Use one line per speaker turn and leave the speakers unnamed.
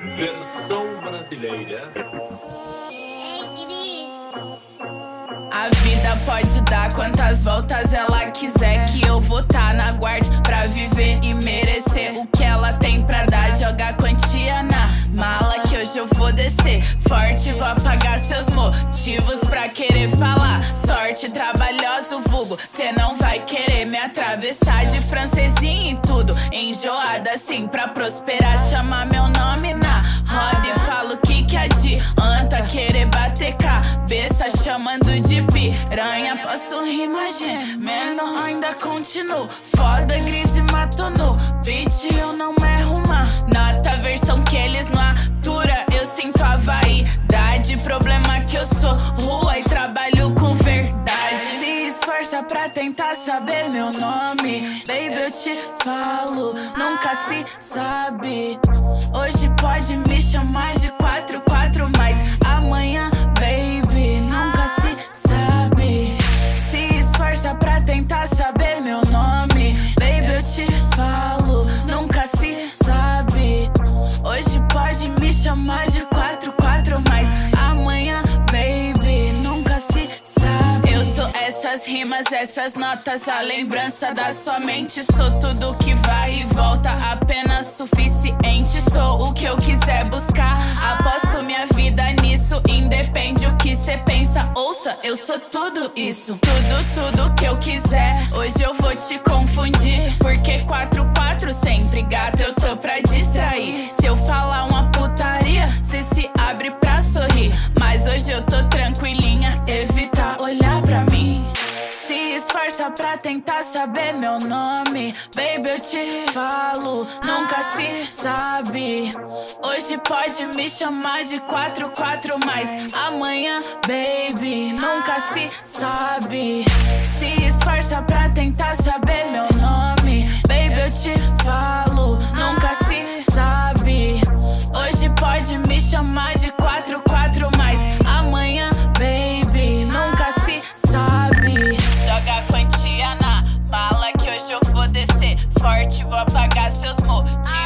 Versão brasileira.
A vida pode dar quantas voltas ela quiser Que eu vou tá na guarda pra viver e merecer O que ela tem pra dar, jogar quantia na mala Que hoje eu vou descer. Forte, vou apagar seus motivos pra querer falar. Sorte trabalhoso vulgo, cê não vai querer me atravessar. De francesinho e tudo, enjoada assim Pra prosperar, chamar meu nome na adianta querer bater cabeça Chamando de piranha. Posso rimar gemendo, ainda continuo. Foda, gris e mato no beat Eu não erro uma nota. Versão que eles não atura Eu sinto a vaidade. Problema que eu sou rua e trabalho com verdade. Se esforça pra tentar saber meu nome. Baby, eu te falo, nunca se sabe. Hoje pode me chamar de quatro rimas, essas notas A lembrança da sua mente. Sou tudo que vai e volta Apenas suficiente. Sou o que eu quiser buscar Aposto minha vida nisso. Independe o que cê pensa Ouça, eu sou tudo isso. Tudo, tudo que eu quiser Hoje eu vou te confundir se esforça pra tentar saber meu nome. Baby, eu te falo, nunca se sabe. Hoje pode me chamar de quatro, quatro mais Amanhã, baby, nunca se sabe. Se esforça pra tentar saber meu nome. Baby, eu te falo Word to up, I got still smoke.